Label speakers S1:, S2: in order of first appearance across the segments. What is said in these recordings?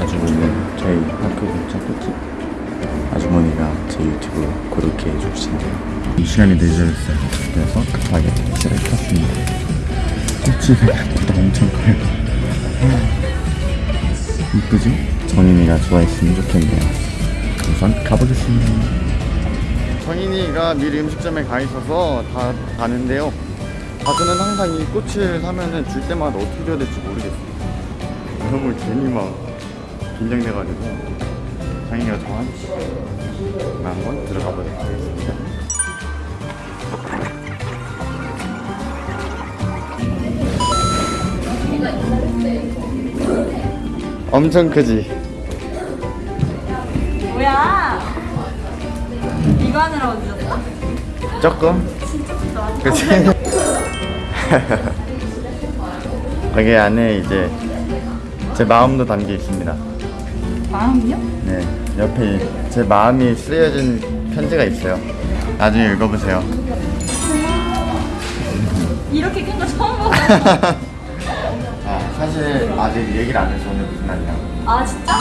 S1: 자주 오는 저희 학교 근처 꽃집. 아주머니가 제 유튜브 구독해 주신대요. 이 시간이 늦어졌어요. 그래서 급하게 택시를 탔습니다. 꽃집에 생각보다 엄청 커요. 이쁘죠? 정인이가 좋아했으면 좋겠네요. 우선 가보겠습니다. 정인이가 미리 음식점에 가 있어서 다 가는데요 가수는 항상 이 꽃을 사면은 줄 때마다 어떻게 줘야 될지 모르겠어요 너무 괜히 막 긴장돼가지고 장인이가 정한 한번 들어가 보도록 하겠습니다 엄청 크지?
S2: 뭐야? 이거 하느라고 늦었어?
S1: 조금?
S2: 진짜 크다.
S1: 그치? 여기 안에 이제 제 마음도 담겨 있습니다
S2: 마음이요?
S1: 네 옆에 제 마음이 쓰여진 편지가 있어요 나중에 읽어보세요
S2: 이렇게 큰 거 처음 보고.
S1: 아, 사실 아직 얘기를 안 해서 오늘 무슨 날이야
S2: 아 진짜?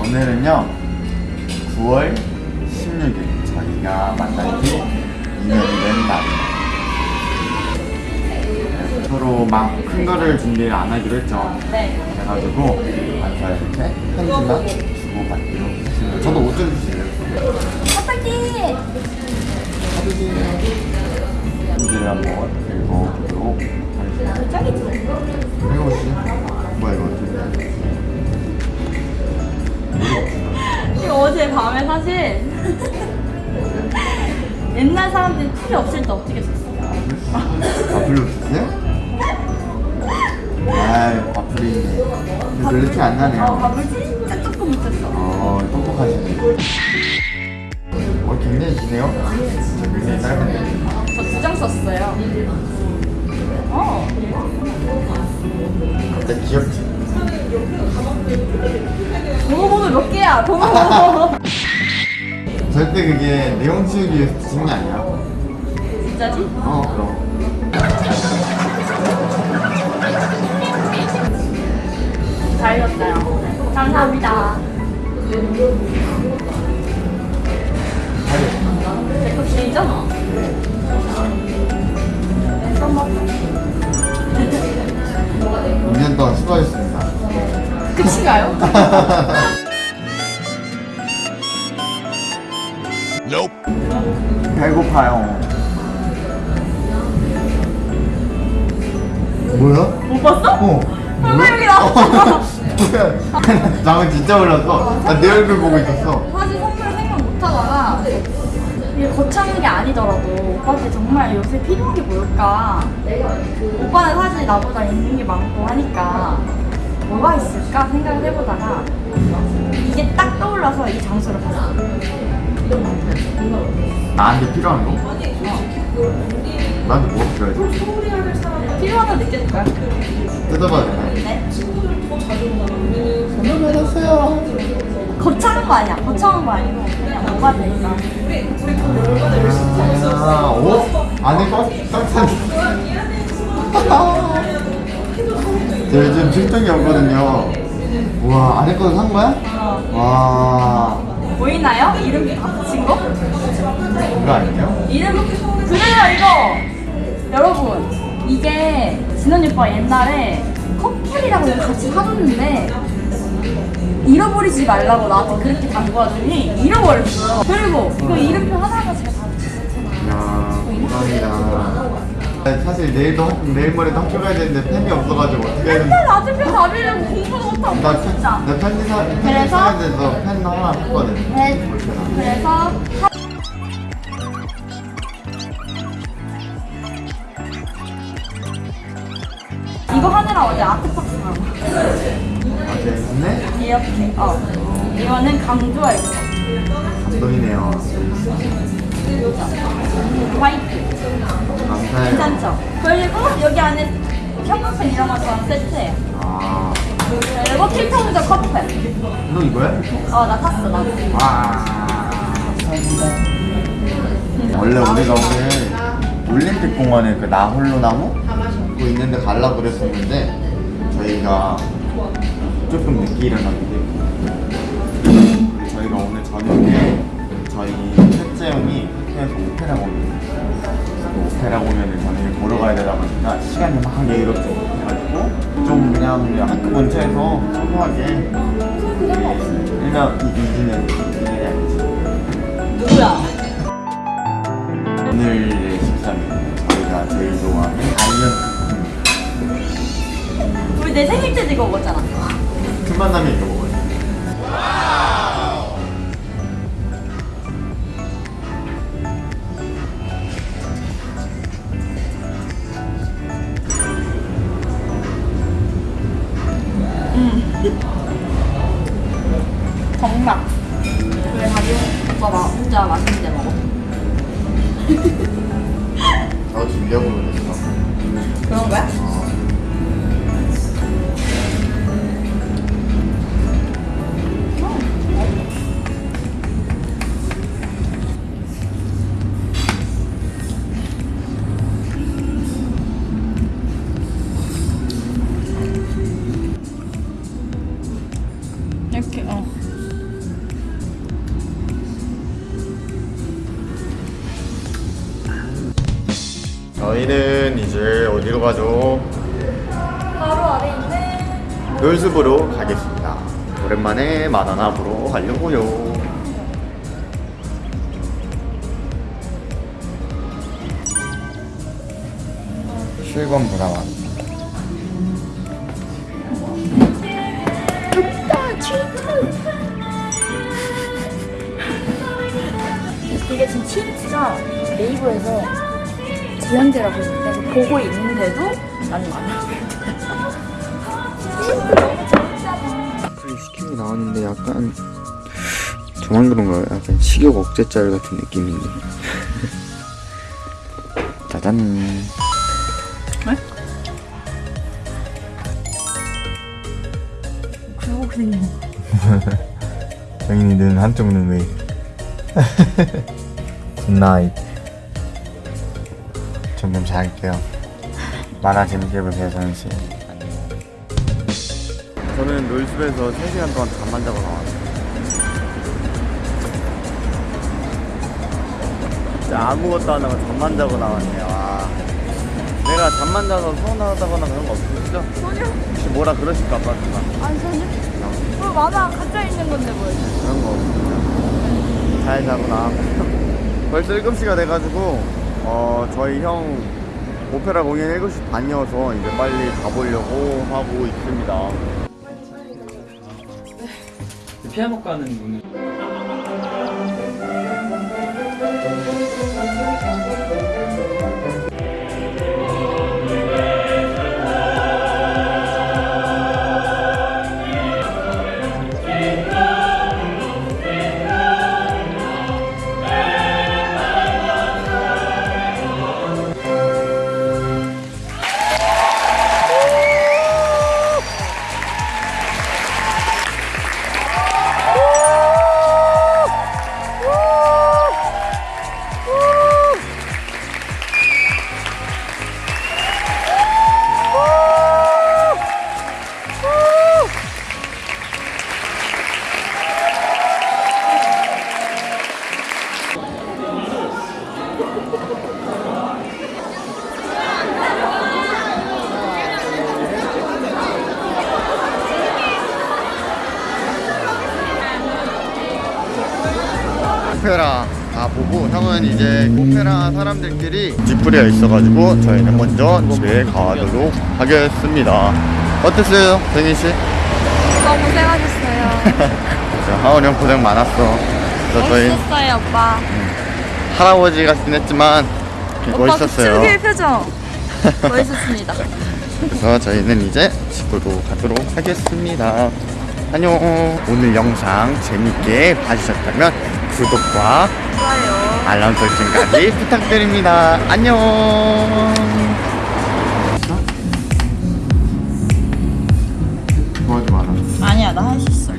S1: 오늘은요 9월 16일 저희가 만난 지 2년이 된 날입니다 서로 막 큰 거를 준비를 안 하기로 했죠
S2: 네.
S1: 그래가지고 아까 이렇게 편지만 주고받기로 했습니다 저도 옷 좀 주실래요?
S2: 어떡해.
S1: 편지를 한번 읽어보도록 하겠습니다
S2: 짱이지?
S1: 읽어보시죠 뭐야 이거
S2: 이거 어제 밤에 사실 옛날 사람들이 풀이 없을 때 어떻게 썼어?
S1: 아 불러주세요? 별로 티안
S2: 어,
S1: 나네요
S2: 밥을 진짜 조금 묻혔어.
S1: 어 똑똑하시네 어 굉장히 기네요 저 굉장히 짧은데
S2: 저 두 장 썼어요. 어.
S1: 갑자기 귀엽지?
S2: 번호 몇 개야? 번호.
S1: 절대 그게 내용 치우기 위해서 쓰는 게 아니야
S2: 진짜지?
S1: 어 그럼
S2: 잘 읽었어요. 감사합니다. 제거 길잖아. 써먹어.
S1: 2년 동안 수고하셨습니다
S2: 끝인가요?
S1: 배고파요 뭐야?
S2: 못 봤어?
S1: 어
S2: 설마 여기 나왔어.
S1: 나는 진짜 몰랐어. 나내 얼굴 보고 있었어.
S2: 사실 선물 생각 못하다가 이게 거창한 게 아니더라도 오빠한테 정말 요새 필요한 게 뭘까? 오빠는 사실 나보다 있는 게 많고 하니까 뭐가 있을까 생각을 해보다가 이게 딱 떠올라서 이 장소를 갔어.
S1: 나한테 필요한 거? 나한테 뭐가 필요하지?
S2: 필요하다 느껴질 거야
S1: 뜯어봐도 되나?
S2: 네?
S1: 선물 받았어요
S2: 거창한 거 아니야 거창한 거 아니고 그냥 뭐가 될까
S1: 아, 오? 안에 꽉, 꽉찬 저 요즘 출동이 없거든요 우와 안에 거도 산 거야?
S2: 어.
S1: 와
S2: 보이나요? 이름 다 붙인 거?
S1: 그거 아니에요?
S2: 이름 그래요 이거 여러분 이게 진원이 오빠 옛날에 커플이라고 여기 같이 사줬는데 잃어버리지 말라고 나한테 그렇게 당부하더니 잃어버렸어 그리고 이거 이름표 하나하나 제가 다 붙였잖아
S1: 이야 감사합니다 사실 내일도 학- 내일 모레도 학교 가야 되는데 펜이 없어가지고 어떻게 해야
S2: 맨날 맞은편 답이려고 공부도 못하고
S1: 나,
S2: 진짜.
S1: 나 편지 사,
S2: 그래서?
S1: 써야 돼서 펜 하나 샀거든.
S2: 네, 그래서 사- 이거 하느라 어제 아트박스 나와
S1: 어제 했네?
S2: 이렇게 어. 이거는 강조할 거.
S1: 감동이네요
S2: 화이트
S1: 감사해요
S2: 괜찮죠? 그리고 여기 안에 형광펜 이런 거다 세트예요
S1: 아,
S2: 그리고 필터무저 컵펜
S1: 너 이거야?
S2: 어나 탔어 나도
S1: 와. 원래 우리가 오늘 올림픽 공원에 그 나홀로 나무 그거 있는데 가려고 그랬었는데 저희가 조금 늦게 일어났는데 그리고 저희가 오늘 저녁에 저희 셋째 형이 학교에서 오페라 공연 오페라 공연을 저녁에 보러 가야 되다 보니까 시간이 막 여유롭지 못해가지고 좀 그냥 학교 근처에서 소소하게 일단 이기는 아니지
S2: 누구야?
S1: 오늘의 식사는 저희가 제일 좋아하는 달면
S2: 우리 내 생일 때 이거 먹었잖아.
S1: 큰 만남에 이거 먹어
S2: 오빠 마, 혼자 맛있는 데 먹어.
S1: 저 준비하고 그랬어
S2: 그런 거야?
S1: 이제 어디로 가죠?
S2: 바로 아래 있는
S1: 놀숲으로 가겠습니다. 오랜만에 만화나 보러 가려고요. 실검 문화관
S2: 이게 지금 진짜 네이버에서 지연제라고 있는데 보고 있는데도 나는 많아.
S1: 시키고 나왔는데 약간 저만 그런가요? 약간 식욕 억제짤 같은 느낌인데 짜잔
S2: 그냥
S1: 정인이 눈 한쪽 눈 왜? good night 점점 잘게요 만화 재밌게 보세요 선씨 저는 놀숲에서 3시간 동안 잠만 자고 나왔어요 진짜 아무것도 안 하고 잠만 자고 나왔네요 아. 내가 잠만 자서 서운하다거나 그런 거 없으시죠?
S2: 전혀
S1: 혹시 뭐라 그러실까 봐
S2: 아니 전혀 뭐 만화 가짜 있는 건데 뭘
S1: 그런 거 없습니다. 잘 자고 나왔고요. 벌써 7시가 돼가지고 어 저희 형 오페라 공연 7시 반이어서 이제 빨리 가보려고 하고 있습니다.
S3: 피아노과는 오늘
S1: 오페라 다 보고 형은 이제 오페라 사람들끼리 뒷부리에 있어가지고 저희는 먼저 집에 가도록 하겠습니다. 어땠어요, 정인 씨?
S2: 너무 고생하셨어요
S1: 하원 형 고생 많았어. 그래서
S2: 멋있었어요 오빠
S1: 할아버지 같긴 했지만
S2: 오빠 그
S1: 멋있었어요.
S2: 표정 멋있었습니다
S1: 그래서 저희는 이제 집으로 가도록 하겠습니다. 안녕. 오늘 영상 재밌게 봐주셨다면 구독과
S2: 좋아요
S1: 알람 설정까지 부탁드립니다. 안녕. 도와줘 많아.
S2: 아니야 나 할 수 있어